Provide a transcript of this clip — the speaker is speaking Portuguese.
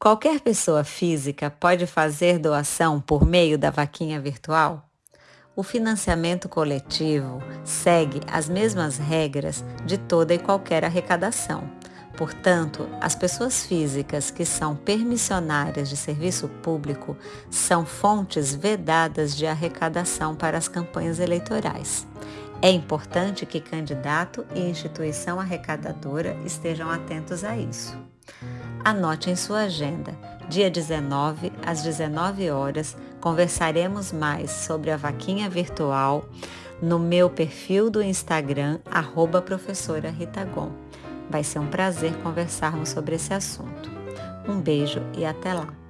Qualquer pessoa física pode fazer doação por meio da vaquinha virtual? O financiamento coletivo segue as mesmas regras de toda e qualquer arrecadação. Portanto, as pessoas físicas que são permissionárias de serviço público são fontes vedadas de arrecadação para as campanhas eleitorais. É importante que candidato e instituição arrecadadora estejam atentos a isso. Anote em sua agenda. Dia 19, às 19 horas, conversaremos mais sobre a vaquinha virtual no meu perfil do Instagram, arroba professora Rita Gon. Vai ser um prazer conversarmos sobre esse assunto. Um beijo e até lá!